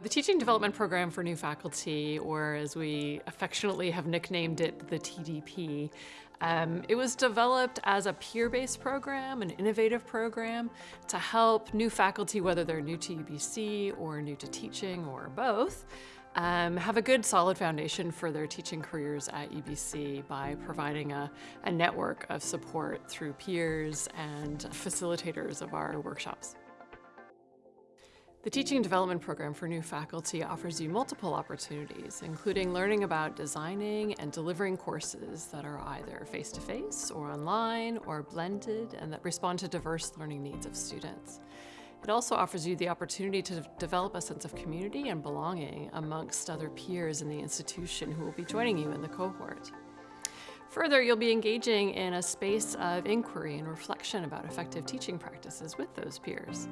The Teaching Development Program for New Faculty, or as we affectionately have nicknamed it, the TDP, um, it was developed as a peer-based program, an innovative program, to help new faculty, whether they're new to UBC or new to teaching or both, um, have a good solid foundation for their teaching careers at UBC by providing a, a network of support through peers and facilitators of our workshops. The Teaching and Development Program for new faculty offers you multiple opportunities, including learning about designing and delivering courses that are either face-to-face -face or online or blended and that respond to diverse learning needs of students. It also offers you the opportunity to develop a sense of community and belonging amongst other peers in the institution who will be joining you in the cohort. Further, you'll be engaging in a space of inquiry and reflection about effective teaching practices with those peers.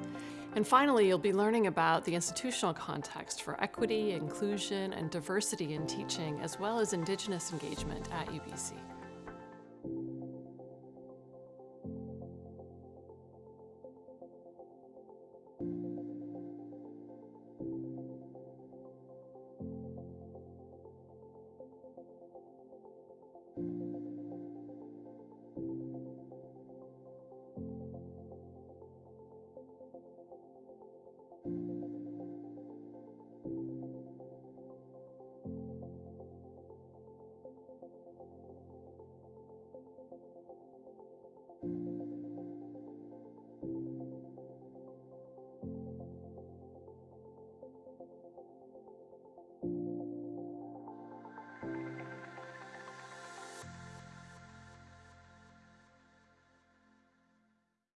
And finally, you'll be learning about the institutional context for equity, inclusion, and diversity in teaching, as well as Indigenous engagement at UBC.